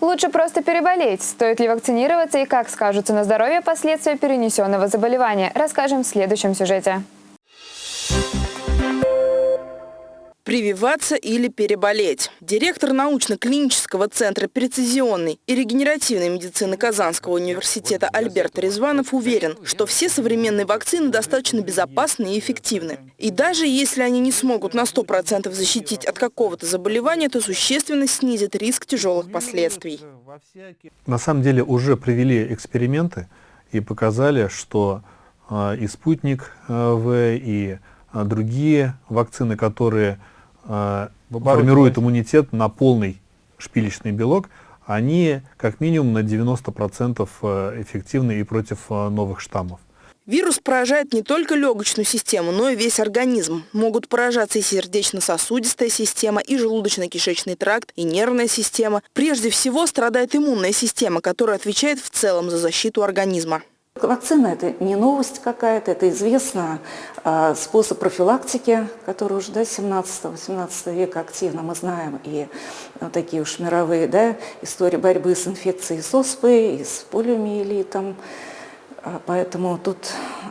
Лучше просто переболеть. Стоит ли вакцинироваться и как скажутся на здоровье последствия перенесенного заболевания, расскажем в следующем сюжете. Прививаться или переболеть. Директор научно-клинического центра прецизионной и регенеративной медицины Казанского университета Альберт Резванов уверен, что все современные вакцины достаточно безопасны и эффективны. И даже если они не смогут на 100% защитить от какого-то заболевания, то существенно снизит риск тяжелых последствий. На самом деле уже провели эксперименты и показали, что э, и спутник э, В, и э, другие вакцины, которые формируют иммунитет на полный шпилечный белок, они как минимум на 90% э, эффективны и против э, новых штаммов. Вирус поражает не только легочную систему, но и весь организм. Могут поражаться и сердечно-сосудистая система, и желудочно-кишечный тракт, и нервная система. Прежде всего страдает иммунная система, которая отвечает в целом за защиту организма. Вакцина – это не новость какая-то, это известно э, способ профилактики, который уже до 17-18 века активно мы знаем, и вот такие уж мировые да, истории борьбы с инфекцией с оспой, и с полиомиелитом. Поэтому тут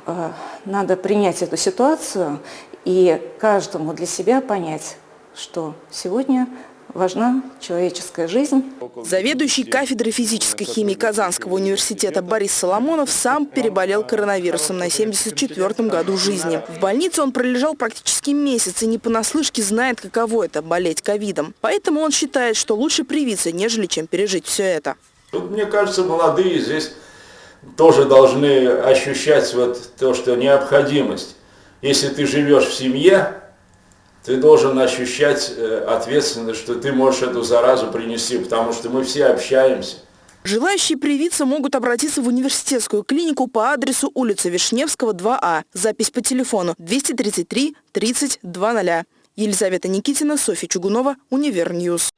э, надо принять эту ситуацию и каждому для себя понять, что сегодня важна человеческая жизнь. Заведующий кафедрой физической химии Казанского университета Борис Соломонов сам переболел коронавирусом на 74-м году жизни. В больнице он пролежал практически месяц и не понаслышке знает, каково это – болеть ковидом. Поэтому он считает, что лучше привиться, нежели чем пережить все это. Тут, мне кажется, молодые здесь тоже должны ощущать вот то, что необходимость. Если ты живешь в семье, ты должен ощущать э, ответственность, что ты можешь эту заразу принести, потому что мы все общаемся. Желающие привиться могут обратиться в университетскую клинику по адресу улица Вишневского, 2А. Запись по телефону 233 30 00. Елизавета Никитина, Софья Чугунова, Univer News.